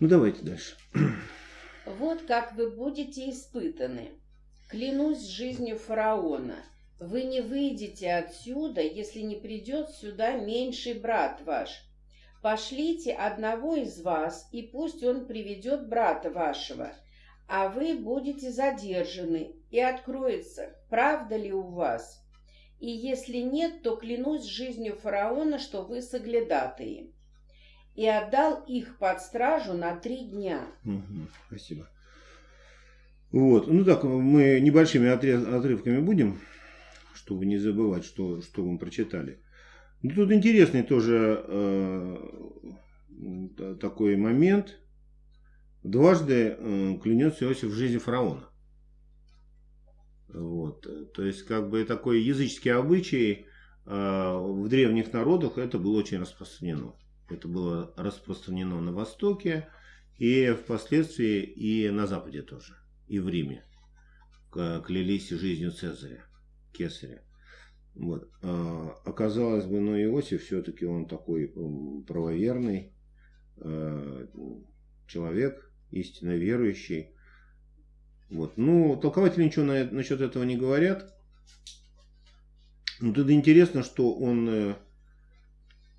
Ну, давайте дальше. Вот как вы будете испытаны. Клянусь жизнью фараона, вы не выйдете отсюда, если не придет сюда меньший брат ваш. Пошлите одного из вас, и пусть он приведет брата вашего, а вы будете задержаны, и откроется, правда ли у вас. И если нет, то клянусь жизнью фараона, что вы соглядатые. И отдал их под стражу на три дня. Угу, спасибо. Вот, ну так, мы небольшими отрывками будем, чтобы не забывать, что, что мы прочитали. Ну, тут интересный тоже э, такой момент. Дважды э, клянется Иосиф в жизни фараона. Вот. То есть, как бы такой языческий обычай э, в древних народах это было очень распространено. Это было распространено на Востоке и впоследствии и на Западе тоже и в Риме клялись жизнью Цезаря, Кесаря. Вот. А, оказалось бы, но Иосиф все-таки он такой правоверный а, человек, истинно верующий. Вот. Ну, толкователи ничего на, насчет этого не говорят. Но тут интересно, что он, э,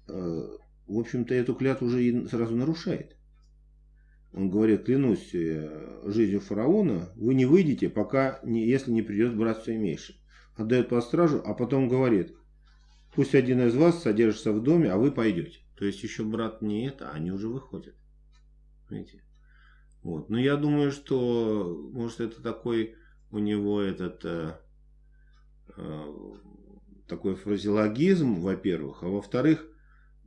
э, в общем-то, эту клятву уже сразу нарушает. Он говорит, клянусь э, жизнью фараона, вы не выйдете, пока, не, если не придет брат все меньше. Отдает по стражу, а потом говорит, пусть один из вас содержится в доме, а вы пойдете. То есть еще брат не это, они уже выходят. Видите? Вот. Но я думаю, что может это такой у него этот э, э, такой фразеологизм, во-первых, а во-вторых,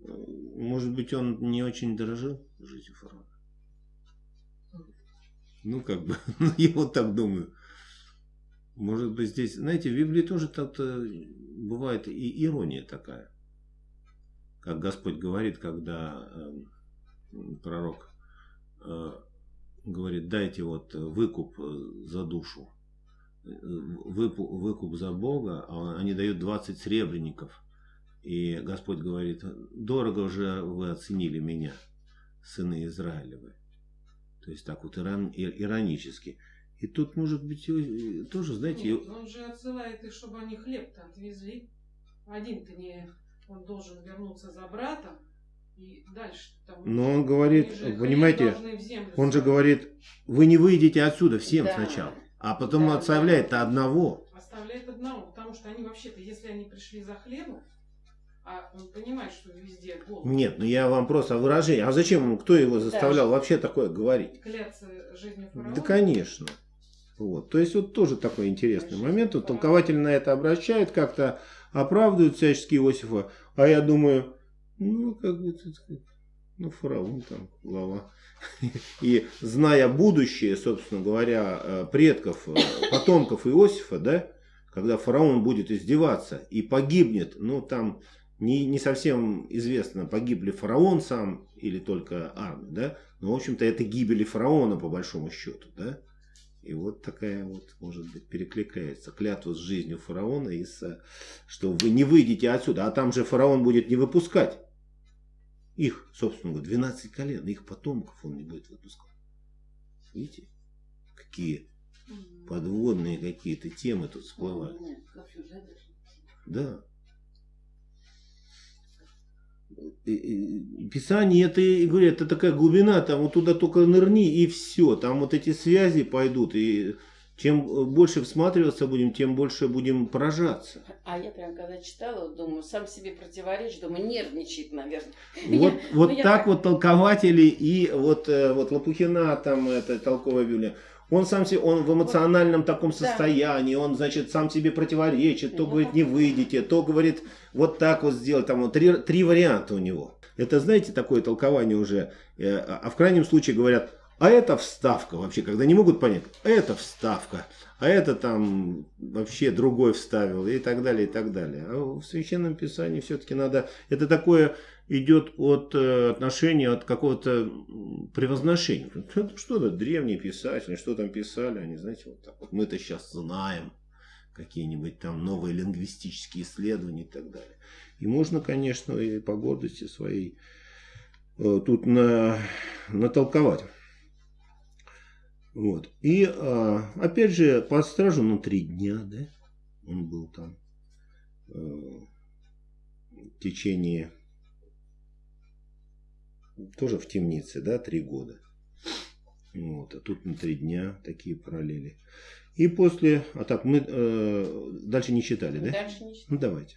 может быть он не очень дорожил жизнью фараона. Ну, как бы, ну, я вот так думаю. Может быть, здесь, знаете, в Библии тоже так-то бывает и ирония такая. Как Господь говорит, когда э, пророк э, говорит, дайте вот выкуп за душу, выкуп, выкуп за Бога, а они дают 20 сребреников. И Господь говорит, дорого уже вы оценили меня, сыны Израилевы. То есть так вот ирон, иронически. И тут, может быть, тоже, знаете... Нет, он же отсылает их, чтобы они хлеб-то отвезли. Один-то не... Он должен вернуться за братом. И дальше там... Но он говорит, понимаете, он же говорит, вы не выйдете отсюда всем да. сначала. А потом да, оставляет да. одного. Оставляет одного, потому что они вообще-то, если они пришли за хлебом, а он понимает, что везде голод. Нет, ну я вам просто о выражении. А зачем кто его заставлял да. вообще такое говорить? Кляться жизнью фараона? Да, конечно. Вот. То есть, вот тоже такой интересный момент. Вот толкователь на это обращает, как-то оправдывают всячески Иосифа. А я думаю, ну, как бы, ну, фараон там, глава. И зная будущее, собственно говоря, э, предков, э, потомков Иосифа, да, когда фараон будет издеваться и погибнет, ну, там не, не совсем известно, погиб ли фараон сам или только армия, да? Но, в общем-то, это гибели фараона, по большому счету, да? И вот такая вот, может быть, перекликается клятва с жизнью фараона, и с, что вы не выйдете отсюда, а там же фараон будет не выпускать их, собственно говоря, 12 колен, их потомков он не будет выпускать. Видите, какие подводные какие-то темы тут всплывают. Да. Писание это, говорю, это такая глубина, там вот туда только нырни и все, там вот эти связи пойдут, и чем больше всматриваться будем, тем больше будем поражаться. А я прям когда читала, думаю, сам себе противоречит, думаю, нервничает, наверное. Вот, я, вот ну, так я... вот толкователи и вот, э, вот Лопухина, там, это толковая Библия, он сам себе, он в эмоциональном таком состоянии, он, значит, сам себе противоречит, то говорит, не выйдете, то говорит, вот так вот сделать, там вот три, три варианта у него. Это, знаете, такое толкование уже, э, а в крайнем случае говорят, а это вставка вообще, когда не могут понять, это вставка, а это там вообще другой вставил и так далее, и так далее. А в Священном Писании все-таки надо, это такое идет от э, отношения, от какого-то превозношения. Что это, древние писатели, что там писали, они, знаете, вот так вот. Мы-то сейчас знаем какие-нибудь там новые лингвистические исследования и так далее. И можно, конечно, и по гордости своей э, тут на, натолковать. Вот. И а, опять же, под стражу, ну, три дня, да, он был там э, в течение, тоже в темнице, да, три года. Вот, а тут на три дня такие параллели. И после, а так мы э, дальше не читали, да? Дальше не Ну давайте.